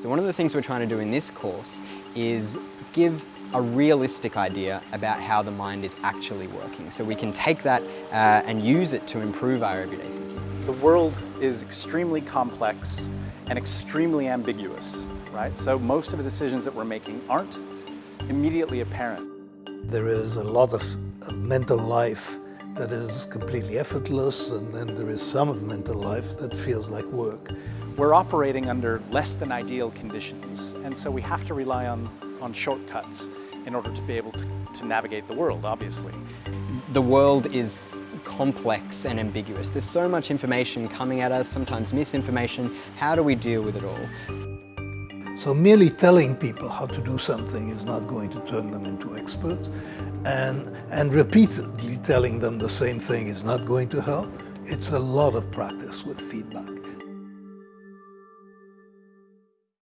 So one of the things we're trying to do in this course is give a realistic idea about how the mind is actually working. So we can take that uh, and use it to improve our everyday thinking. The world is extremely complex and extremely ambiguous, right? So most of the decisions that we're making aren't immediately apparent. There is a lot of, of mental life that is completely effortless and then there is some of mental life that feels like work. We're operating under less than ideal conditions and so we have to rely on, on shortcuts in order to be able to, to navigate the world, obviously. The world is complex and ambiguous. There's so much information coming at us, sometimes misinformation. How do we deal with it all? So merely telling people how to do something is not going to turn them into experts. And, and repeatedly telling them the same thing is not going to help. It's a lot of practice with feedback.